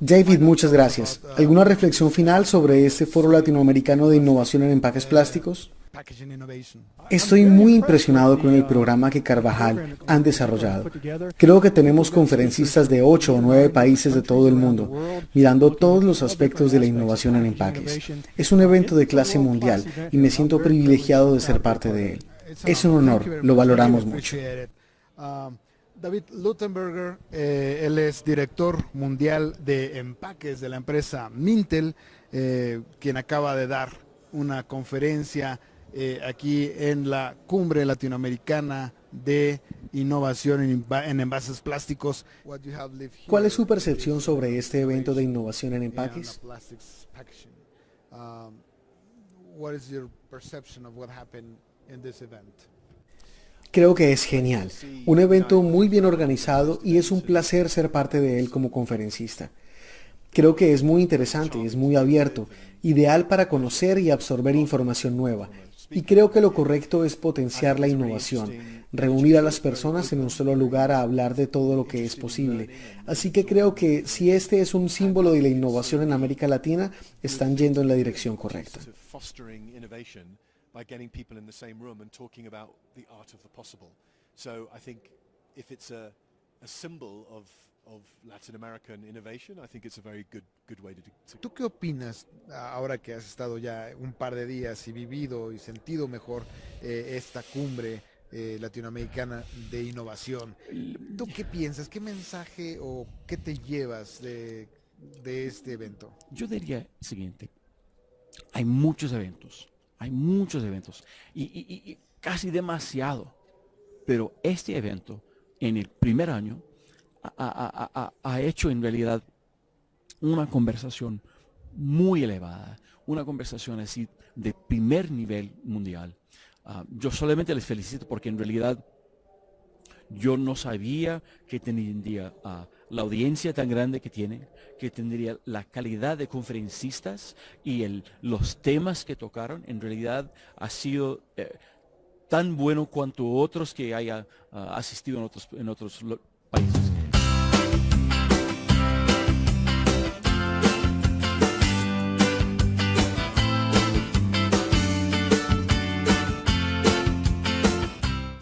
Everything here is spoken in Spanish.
David, muchas gracias. ¿Alguna reflexión final sobre este foro latinoamericano de innovación en empaques plásticos? Estoy muy impresionado con el programa que Carvajal han desarrollado. Creo que tenemos conferencistas de 8 o 9 países de todo el mundo, mirando todos los aspectos de la innovación en empaques. Es un evento de clase mundial y me siento privilegiado de ser parte de él. Es un honor, lo valoramos mucho. David Lutenberger, eh, él es director mundial de empaques de la empresa Mintel, eh, quien acaba de dar una conferencia eh, aquí en la cumbre latinoamericana de innovación en, envases plásticos. ¿Cuál es su percepción sobre este evento de innovación en empaques? Um, Creo que es genial, un evento muy bien organizado y es un placer ser parte de él como conferencista. Creo que es muy interesante, es muy abierto, ideal para conocer y absorber información nueva. Y creo que lo correcto es potenciar la innovación, reunir a las personas en un solo lugar a hablar de todo lo que es posible. Así que creo que si este es un símbolo de la innovación en América Latina, están yendo en la dirección correcta. By getting people in the same room and talking about the art of the possible. So I think if it's a, a symbol of, of Latin American innovation, I think it's a very good, good way to do it. ¿Tú qué opinas ahora que has estado ya un par de días y vivido y sentido mejor eh, esta cumbre eh, latinoamericana de innovación? ¿Tú qué piensas? ¿Qué mensaje o qué te llevas de, de este evento? Yo diría el siguiente. Hay muchos eventos hay muchos eventos y, casi demasiado. Pero este evento, en el primer año, ha, hecho en realidad una conversación muy elevada, una conversación así de primer nivel mundial. Ah, yo solamente les felicito porque en realidad yo no sabía que tendría uh, la audiencia tan grande que tiene, que tendría la calidad de conferencistas y los temas que tocaron. En realidad ha sido eh, tan bueno cuanto otros que haya uh, asistido en otros, en otros